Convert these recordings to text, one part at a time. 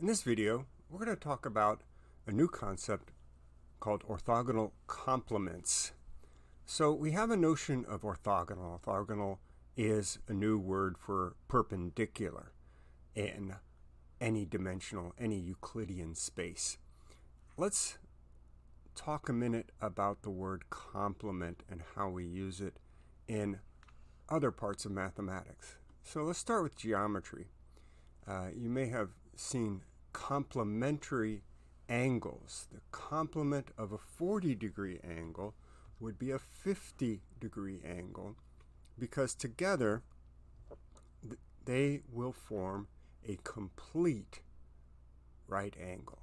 In this video, we're going to talk about a new concept called orthogonal complements. So we have a notion of orthogonal. Orthogonal is a new word for perpendicular in any dimensional, any Euclidean space. Let's talk a minute about the word complement and how we use it in other parts of mathematics. So let's start with geometry. Uh, you may have seen complementary angles. The complement of a 40 degree angle would be a 50 degree angle because together they will form a complete right angle.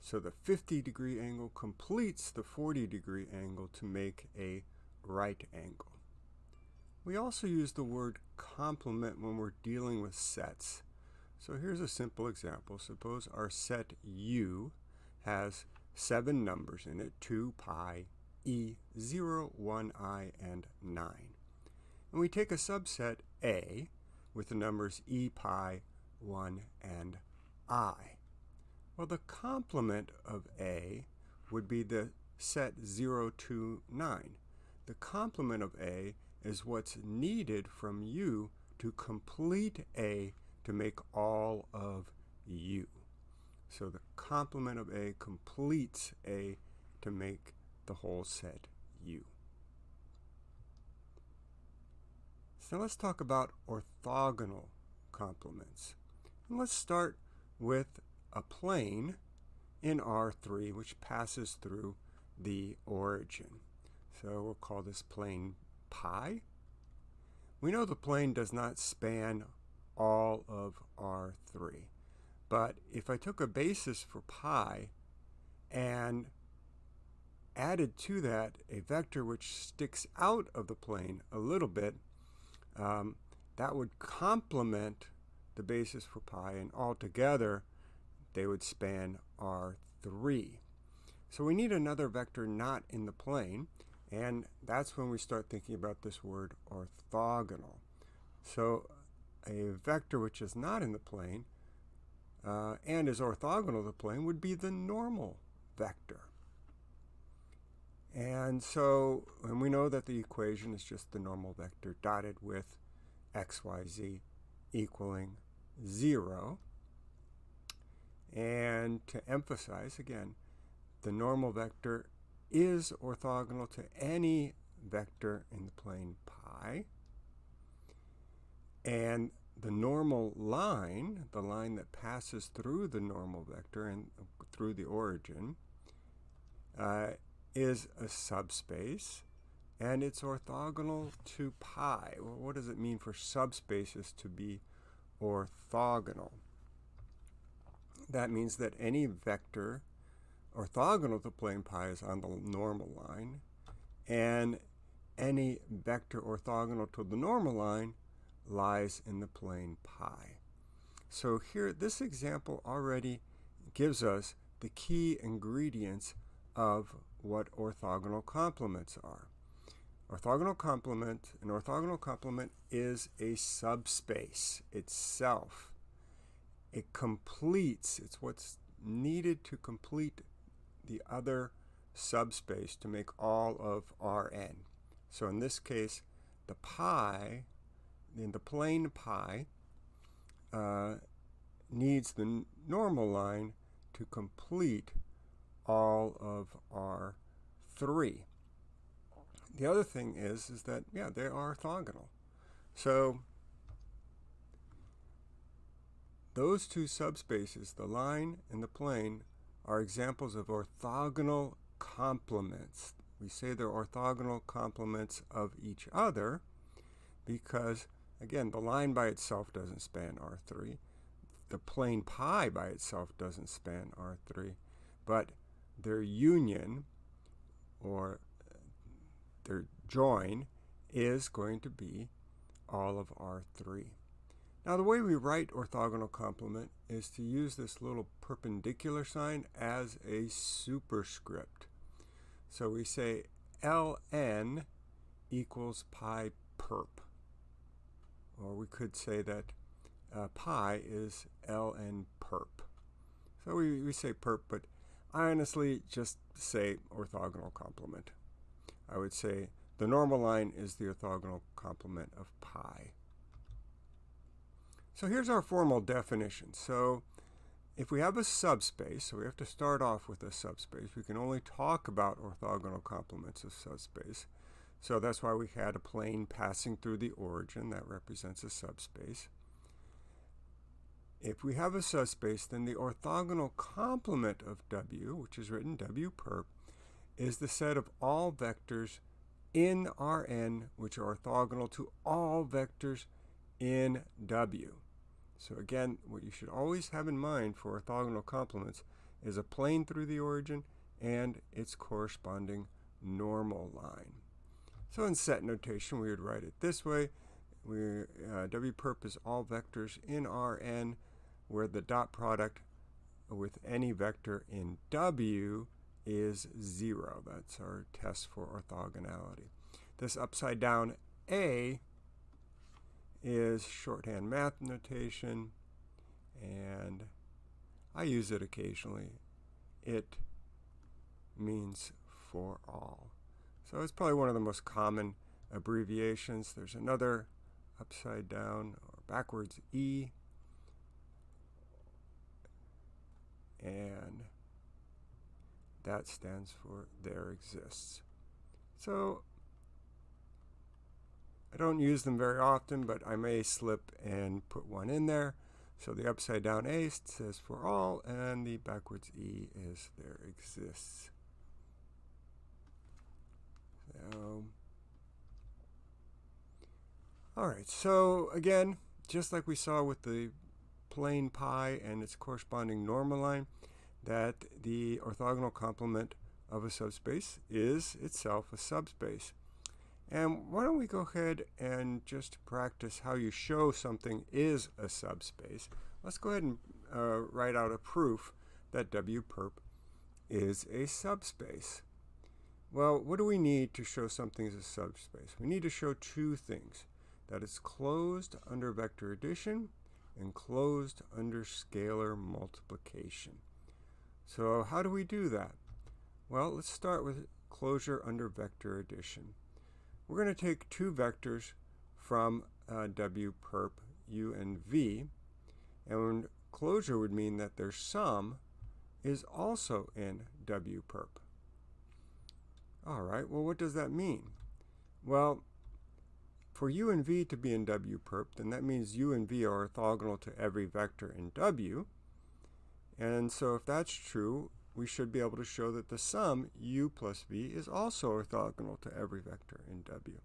So the 50 degree angle completes the 40 degree angle to make a right angle. We also use the word complement when we're dealing with sets. So here's a simple example. Suppose our set U has seven numbers in it, 2, pi, e, 0, 1i, and 9. And we take a subset A with the numbers e, pi, 1, and i. Well, the complement of A would be the set 0 to 9. The complement of A is what's needed from U to complete A to make all of U. So the complement of A completes A to make the whole set U. So let's talk about orthogonal complements. And let's start with a plane in R3 which passes through the origin. So we'll call this plane pi. We know the plane does not span all of R3. But if I took a basis for pi and added to that a vector which sticks out of the plane a little bit, um, that would complement the basis for pi, and altogether they would span R3. So we need another vector not in the plane, and that's when we start thinking about this word orthogonal. So a vector which is not in the plane uh, and is orthogonal to the plane would be the normal vector. And so, and we know that the equation is just the normal vector dotted with x, y, z equaling 0. And to emphasize again, the normal vector is orthogonal to any vector in the plane pi. And the normal line, the line that passes through the normal vector and through the origin, uh, is a subspace and it's orthogonal to pi. Well, what does it mean for subspaces to be orthogonal? That means that any vector orthogonal to plane pi is on the normal line and any vector orthogonal to the normal line lies in the plane pi. So here, this example already gives us the key ingredients of what orthogonal complements are. Orthogonal complement, an orthogonal complement is a subspace itself. It completes, it's what's needed to complete the other subspace to make all of Rn. So in this case, the pi in the plane pi uh, needs the normal line to complete all of R3. The other thing is, is that, yeah, they are orthogonal. So those two subspaces, the line and the plane, are examples of orthogonal complements. We say they're orthogonal complements of each other because Again, the line by itself doesn't span R3. The plane pi by itself doesn't span R3. But their union, or uh, their join, is going to be all of R3. Now the way we write orthogonal complement is to use this little perpendicular sign as a superscript. So we say ln equals pi perp. Or we could say that uh, pi is ln perp. So we, we say perp, but I honestly just say orthogonal complement. I would say the normal line is the orthogonal complement of pi. So here's our formal definition. So if we have a subspace, so we have to start off with a subspace, we can only talk about orthogonal complements of subspace. So that's why we had a plane passing through the origin that represents a subspace. If we have a subspace, then the orthogonal complement of W, which is written W perp, is the set of all vectors in Rn which are orthogonal to all vectors in W. So again, what you should always have in mind for orthogonal complements is a plane through the origin and its corresponding normal line. So in set notation, we would write it this way. We, uh, W perp is all vectors in Rn where the dot product with any vector in W is 0. That's our test for orthogonality. This upside down A is shorthand math notation, and I use it occasionally. It means for all. So it's probably one of the most common abbreviations. There's another upside down or backwards E. And that stands for there exists. So I don't use them very often, but I may slip and put one in there. So the upside down A says for all, and the backwards E is there exists. So, all right, so again, just like we saw with the plane pi and its corresponding normal line, that the orthogonal complement of a subspace is itself a subspace. And why don't we go ahead and just practice how you show something is a subspace. Let's go ahead and uh, write out a proof that W perp is a subspace. Well, what do we need to show something is a subspace? We need to show two things. That it's closed under vector addition and closed under scalar multiplication. So how do we do that? Well, let's start with closure under vector addition. We're going to take two vectors from uh, W perp U and V, and closure would mean that their sum is also in W perp. All right, well, what does that mean? Well, for u and v to be in W perp, then that means u and v are orthogonal to every vector in W, and so if that's true, we should be able to show that the sum u plus v is also orthogonal to every vector in W.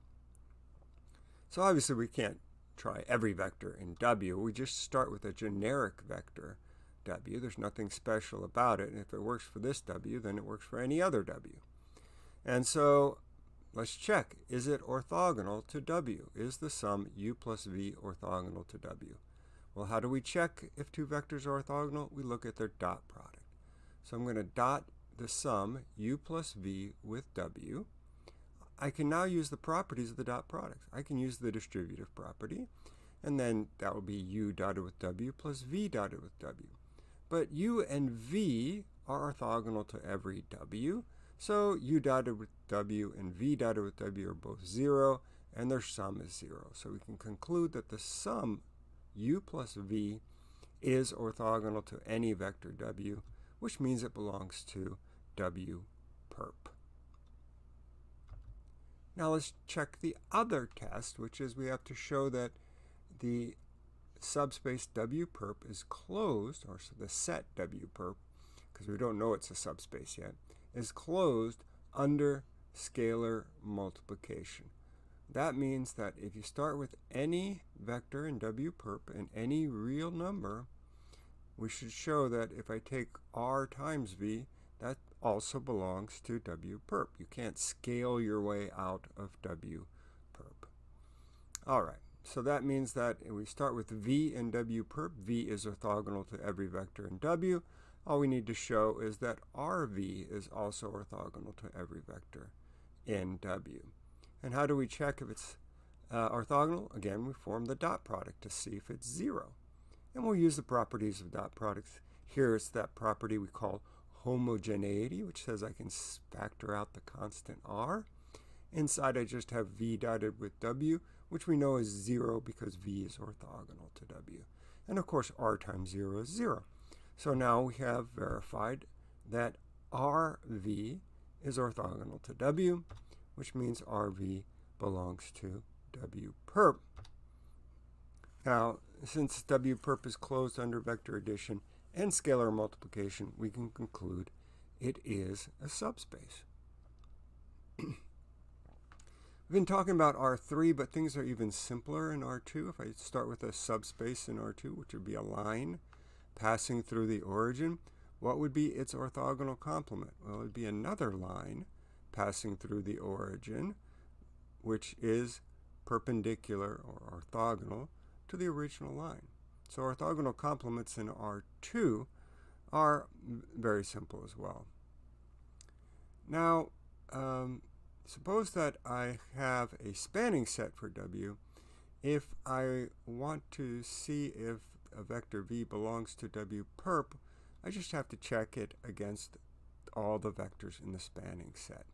So obviously we can't try every vector in W. We just start with a generic vector W. There's nothing special about it. And if it works for this W, then it works for any other W. And so let's check. Is it orthogonal to W? Is the sum u plus v orthogonal to W? Well, how do we check if two vectors are orthogonal? We look at their dot product. So I'm going to dot the sum u plus v with w. I can now use the properties of the dot product. I can use the distributive property, and then that will be u dotted with w plus v dotted with w. But u and v are orthogonal to every w, so u dotted with w and v dotted with w are both 0, and their sum is 0. So we can conclude that the sum u plus v is orthogonal to any vector w, which means it belongs to w perp. Now let's check the other test, which is we have to show that the subspace W perp is closed, or so the set W perp, because we don't know it's a subspace yet, is closed under scalar multiplication. That means that if you start with any vector in W perp and any real number, we should show that if I take R times V, that also belongs to W perp. You can't scale your way out of W perp. All right, so that means that we start with V and W perp. V is orthogonal to every vector in W. All we need to show is that RV is also orthogonal to every vector in W. And how do we check if it's uh, orthogonal? Again, we form the dot product to see if it's zero. And we'll use the properties of dot products. Here it's that property we call homogeneity, which says I can factor out the constant r. Inside I just have v dotted with w, which we know is 0 because v is orthogonal to w. And of course r times 0 is 0. So now we have verified that rv is orthogonal to w, which means rv belongs to w perp. Now, since w perp is closed under vector addition and scalar multiplication, we can conclude it is a subspace. We've been talking about R3, but things are even simpler in R2. If I start with a subspace in R2, which would be a line passing through the origin, what would be its orthogonal complement? Well, it would be another line passing through the origin, which is perpendicular or orthogonal to the original line. So orthogonal complements in R2 are very simple as well. Now, um, suppose that I have a spanning set for W. If I want to see if a vector v belongs to W perp, I just have to check it against all the vectors in the spanning set.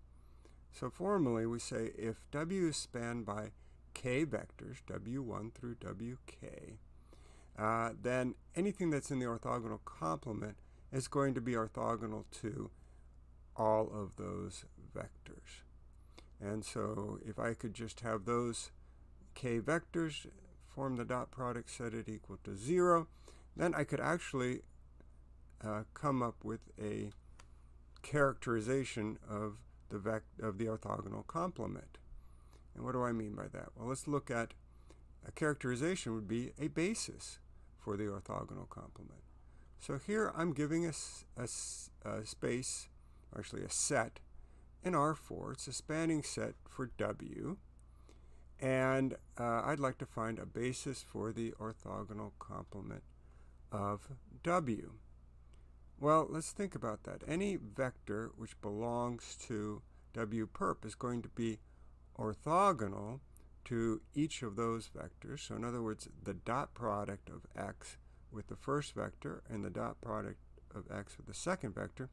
So formally, we say if W is spanned by k vectors, W1 through Wk, uh, then anything that's in the orthogonal complement is going to be orthogonal to all of those vectors. And so if I could just have those k vectors form the dot product set it equal to 0, then I could actually uh, come up with a characterization of the of the orthogonal complement. And what do I mean by that? Well, let's look at a characterization would be a basis for the orthogonal complement. So here I'm giving a, a, a space, actually a set, in R4. It's a spanning set for W. And uh, I'd like to find a basis for the orthogonal complement of W. Well, let's think about that. Any vector which belongs to W perp is going to be orthogonal to each of those vectors. So in other words, the dot product of x with the first vector and the dot product of x with the second vector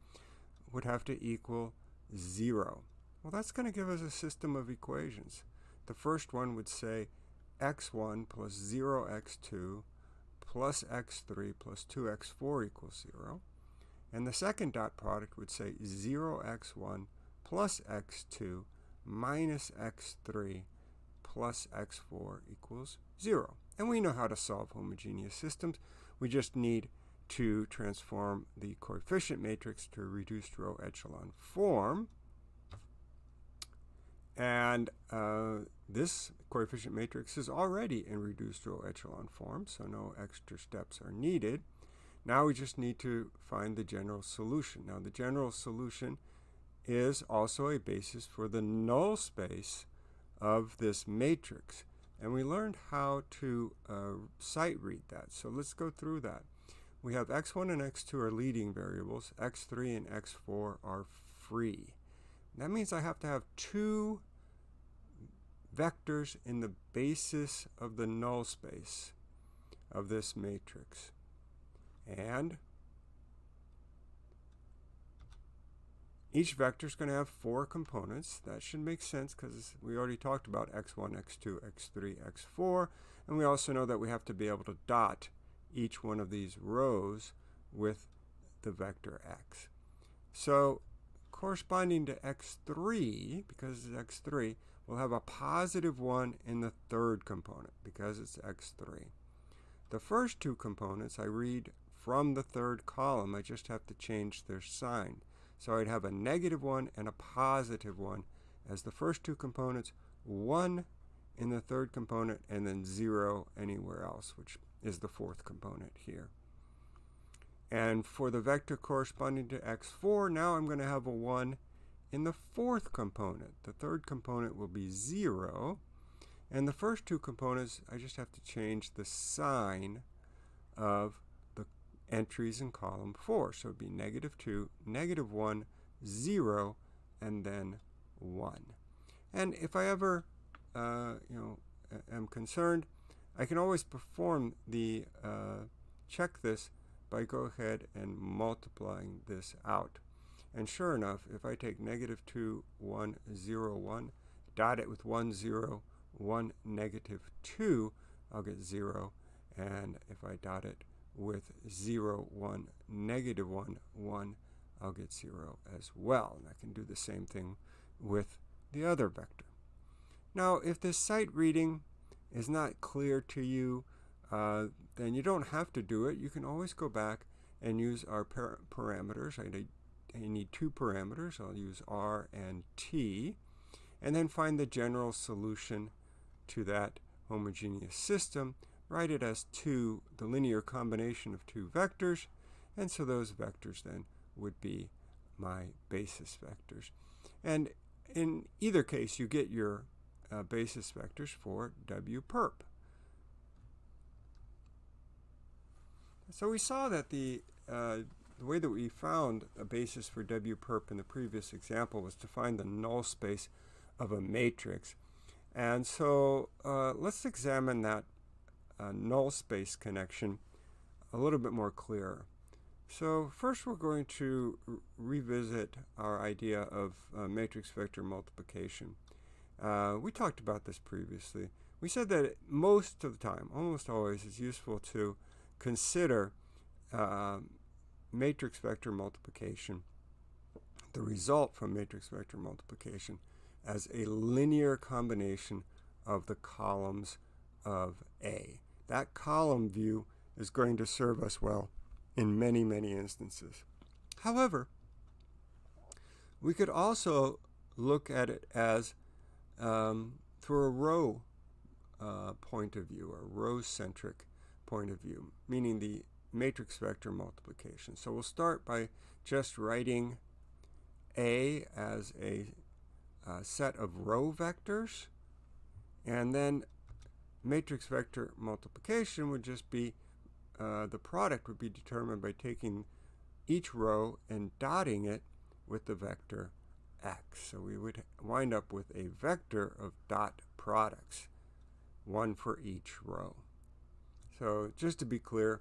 would have to equal 0. Well, that's going to give us a system of equations. The first one would say x1 plus 0x2 plus x3 plus 2x4 equals 0. And the second dot product would say 0x1 plus x2 minus x3 plus x4 equals 0. And we know how to solve homogeneous systems. We just need to transform the coefficient matrix to reduced row echelon form. And uh, this coefficient matrix is already in reduced row echelon form, so no extra steps are needed. Now we just need to find the general solution. Now the general solution is also a basis for the null space of this matrix. And we learned how to uh, sight read that. So let's go through that. We have x1 and x2 are leading variables. x3 and x4 are free. That means I have to have two vectors in the basis of the null space of this matrix. And each vector is going to have four components. That should make sense because we already talked about x1, x2, x3, x4. And we also know that we have to be able to dot each one of these rows with the vector x. So corresponding to x3, because it's x3, we'll have a positive 1 in the third component because it's x3. The first two components I read from the third column. I just have to change their sign. So I'd have a negative 1 and a positive 1 as the first two components, 1 in the third component, and then 0 anywhere else, which is the fourth component here. And for the vector corresponding to x4, now I'm going to have a 1 in the fourth component. The third component will be 0. And the first two components, I just have to change the sign of the entries in column 4. So it would be negative 2, negative 1, 0, and then 1. And if I ever, uh, you know, am concerned, I can always perform the uh, check this by go ahead and multiplying this out. And sure enough, if I take negative 2, 1, 0, 1, dot it with 1, 0, 1, negative 2, I'll get 0. And if I dot it with 0, 1, negative 1, 1, I'll get 0 as well. And I can do the same thing with the other vector. Now, if this sight reading is not clear to you, uh, then you don't have to do it. You can always go back and use our par parameters. I I need two parameters. I'll use r and t, and then find the general solution to that homogeneous system. Write it as two, the linear combination of two vectors, and so those vectors then would be my basis vectors. And in either case, you get your uh, basis vectors for W perp. So we saw that the, uh, the way that we found a basis for W perp in the previous example was to find the null space of a matrix. And so uh, let's examine that uh, null space connection a little bit more clear. So first we're going to revisit our idea of uh, matrix vector multiplication. Uh, we talked about this previously. We said that most of the time, almost always, it's useful to consider uh, matrix vector multiplication, the result from matrix vector multiplication, as a linear combination of the columns of A. That column view is going to serve us well in many, many instances. However, we could also look at it as um, through a row uh, point of view, a row-centric point of view, meaning the matrix vector multiplication. So we'll start by just writing A as a uh, set of row vectors, and then matrix vector multiplication would just be uh, the product would be determined by taking each row and dotting it with the vector x. So we would wind up with a vector of dot products, one for each row. So just to be clear,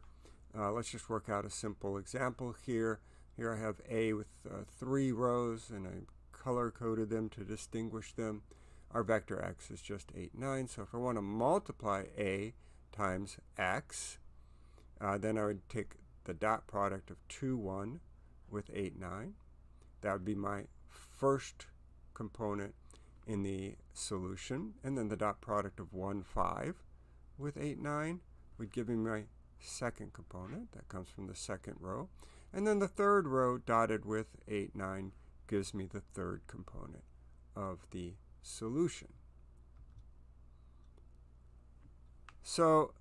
uh, let's just work out a simple example here. Here I have A with uh, three rows, and I color-coded them to distinguish them. Our vector x is just 8, 9. So if I want to multiply A times x, uh, then I would take the dot product of 2, 1 with 8, 9. That would be my first component in the solution. And then the dot product of 1, 5 with 8, 9 would give me my second component. That comes from the second row. And then the third row dotted with 8, 9 gives me the third component of the solution. So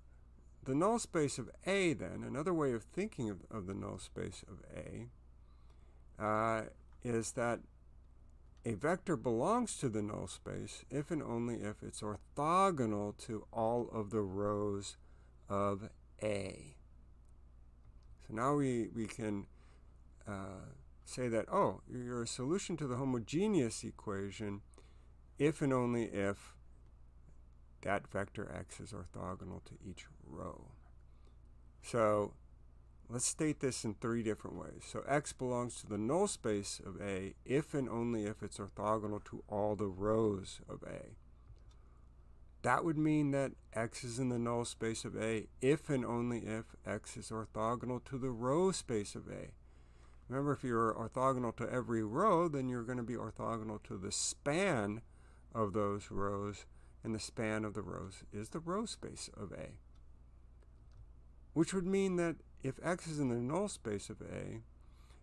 the null space of A, then, another way of thinking of, of the null space of A, uh, is that a vector belongs to the null space if and only if it's orthogonal to all of the rows of A. So now we, we can uh, say that, oh, you're a solution to the homogeneous equation if and only if that vector x is orthogonal to each row. So let's state this in three different ways. So x belongs to the null space of A if and only if it's orthogonal to all the rows of A. That would mean that x is in the null space of A if and only if x is orthogonal to the row space of A. Remember, if you're orthogonal to every row, then you're going to be orthogonal to the span of those rows and the span of the rows is the row space of A. Which would mean that if X is in the null space of A,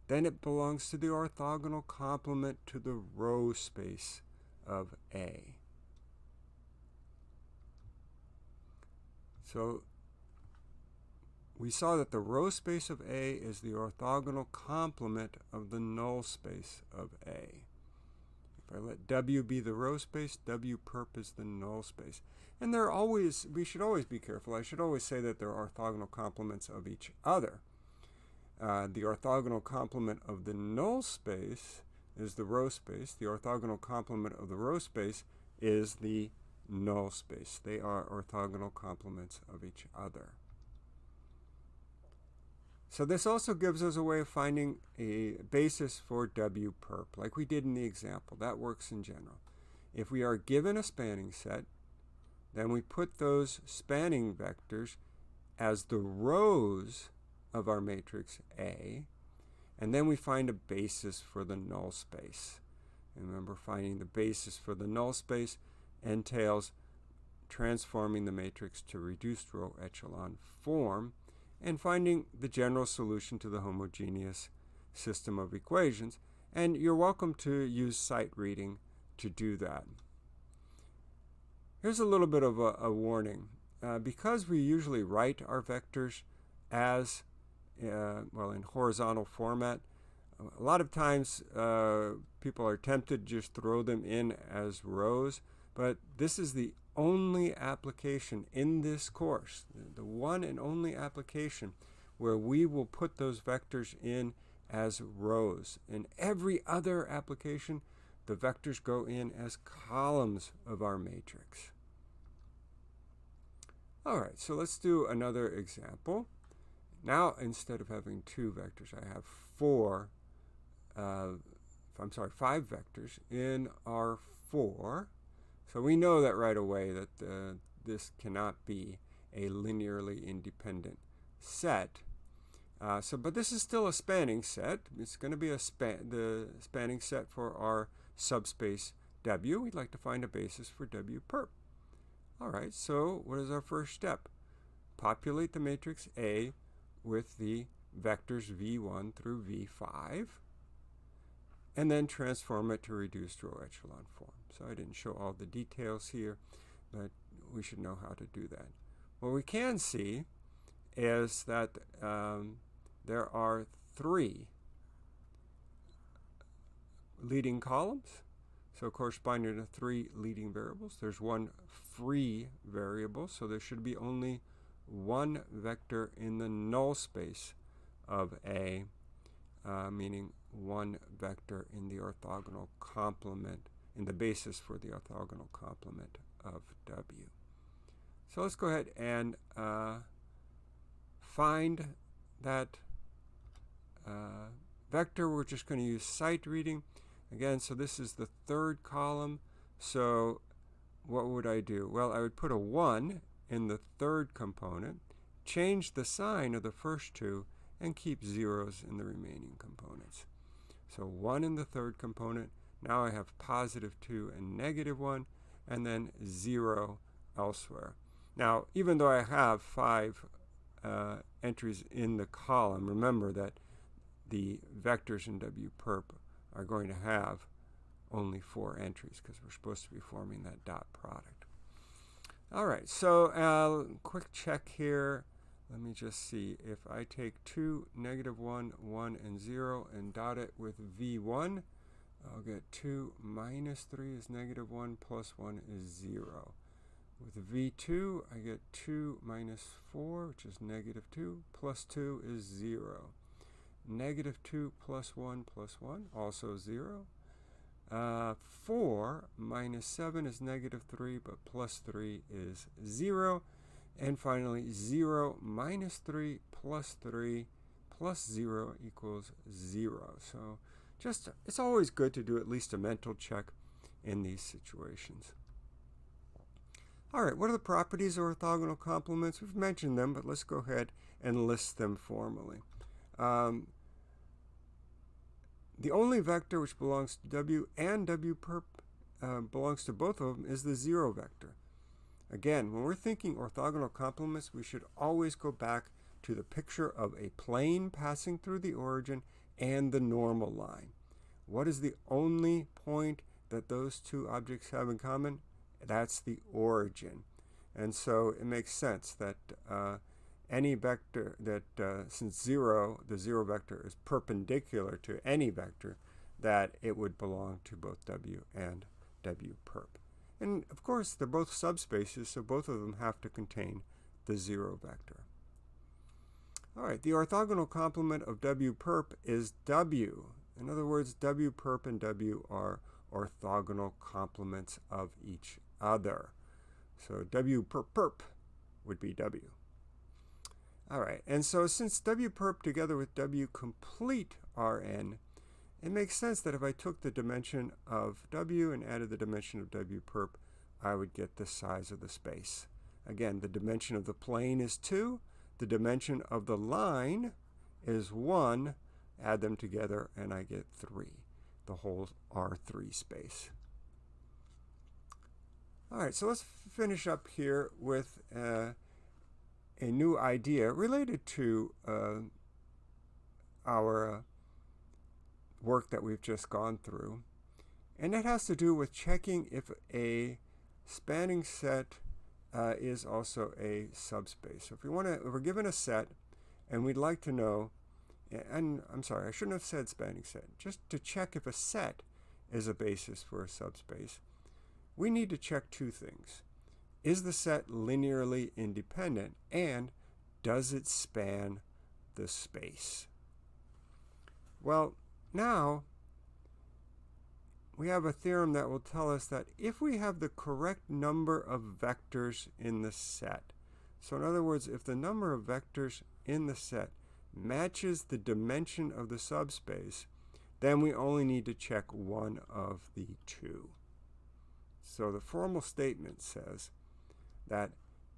then it belongs to the orthogonal complement to the row space of A. So we saw that the row space of A is the orthogonal complement of the null space of A. If I let W be the row space, W perp is the null space. And they're always, we should always be careful. I should always say that they're orthogonal complements of each other. Uh, the orthogonal complement of the null space is the row space. The orthogonal complement of the row space is the null space. They are orthogonal complements of each other. So this also gives us a way of finding a basis for W perp, like we did in the example. That works in general. If we are given a spanning set, then we put those spanning vectors as the rows of our matrix A, and then we find a basis for the null space. And remember, finding the basis for the null space entails transforming the matrix to reduced row echelon form and finding the general solution to the homogeneous system of equations. And you're welcome to use sight reading to do that. Here's a little bit of a, a warning. Uh, because we usually write our vectors as, uh, well, in horizontal format, a lot of times uh, people are tempted to just throw them in as rows, but this is the only application in this course, the one and only application where we will put those vectors in as rows. In every other application, the vectors go in as columns of our matrix. All right, so let's do another example. Now, instead of having two vectors, I have four, uh, I'm sorry, five vectors in R4. So we know that right away that uh, this cannot be a linearly independent set. Uh, so, but this is still a spanning set. It's going to be a span the spanning set for our subspace W. We'd like to find a basis for W perp. All right, so what is our first step? Populate the matrix A with the vectors V1 through V5, and then transform it to reduced row echelon form. So I didn't show all the details here, but we should know how to do that. What we can see is that um, there are three leading columns, so corresponding to three leading variables. There's one free variable, so there should be only one vector in the null space of A, uh, meaning one vector in the orthogonal complement, in the basis for the orthogonal complement of W. So let's go ahead and uh, find that uh, vector. We're just going to use sight reading. Again, so this is the third column. So what would I do? Well, I would put a 1 in the third component, change the sign of the first two, and keep zeros in the remaining components. So 1 in the third component. Now I have positive 2 and negative 1, and then 0 elsewhere. Now, even though I have 5 uh, entries in the column, remember that the vectors in W perp are going to have only four entries because we're supposed to be forming that dot product. All right, so uh, quick check here. Let me just see. If I take 2, negative 1, 1, and 0 and dot it with V1, I'll get 2 minus 3 is negative 1 plus 1 is 0. With V2, I get 2 minus 4, which is negative 2, plus 2 is 0. Negative 2 plus 1 plus 1, also 0. Uh, 4 minus 7 is negative 3, but plus 3 is 0. And finally, 0 minus 3 plus 3 plus 0 equals 0. So just, it's always good to do at least a mental check in these situations. All right, what are the properties of orthogonal complements? We've mentioned them, but let's go ahead and list them formally. Um, the only vector which belongs to W and W perp uh, belongs to both of them is the zero vector. Again, when we're thinking orthogonal complements, we should always go back to the picture of a plane passing through the origin and the normal line. What is the only point that those two objects have in common? That's the origin. And so it makes sense that uh, any vector that, uh, since 0, the 0 vector is perpendicular to any vector, that it would belong to both W and W perp. And of course, they're both subspaces, so both of them have to contain the 0 vector. All right, the orthogonal complement of W perp is W. In other words, W perp and W are orthogonal complements of each other. So W perp perp would be W. All right, and so since W perp together with W complete Rn, it makes sense that if I took the dimension of W and added the dimension of W perp, I would get the size of the space. Again, the dimension of the plane is 2. The dimension of the line is 1. Add them together and I get 3, the whole R3 space. All right, so let's finish up here with uh, a new idea related to uh, our uh, work that we've just gone through. And it has to do with checking if a spanning set uh, is also a subspace. So if we want to, if we're given a set and we'd like to know, and I'm sorry, I shouldn't have said spanning set, just to check if a set is a basis for a subspace, we need to check two things. Is the set linearly independent and does it span the space? Well, now we have a theorem that will tell us that if we have the correct number of vectors in the set, so in other words, if the number of vectors in the set matches the dimension of the subspace, then we only need to check one of the two. So the formal statement says that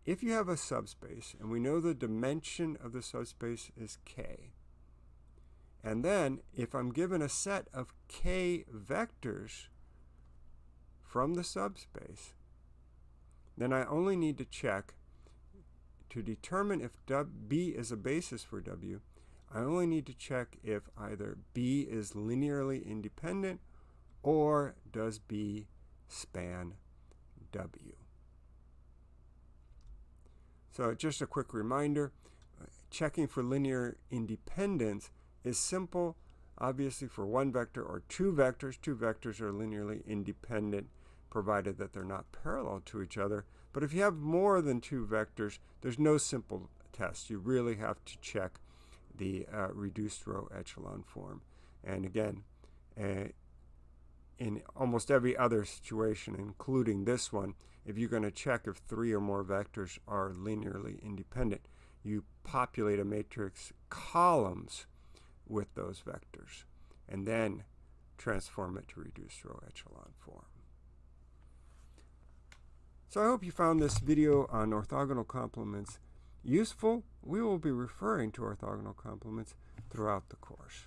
if you have a subspace, and we know the dimension of the subspace is k, and then if I'm given a set of k vectors from the subspace, then I only need to check to determine if B is a basis for W, I only need to check if either B is linearly independent or does B span W. So just a quick reminder, uh, checking for linear independence is simple. Obviously for one vector or two vectors, two vectors are linearly independent provided that they're not parallel to each other. But if you have more than two vectors, there's no simple test. You really have to check the uh, reduced row echelon form. And again, uh, in almost every other situation, including this one, if you're going to check if three or more vectors are linearly independent, you populate a matrix columns with those vectors and then transform it to reduced row echelon form. So I hope you found this video on orthogonal complements useful. We will be referring to orthogonal complements throughout the course.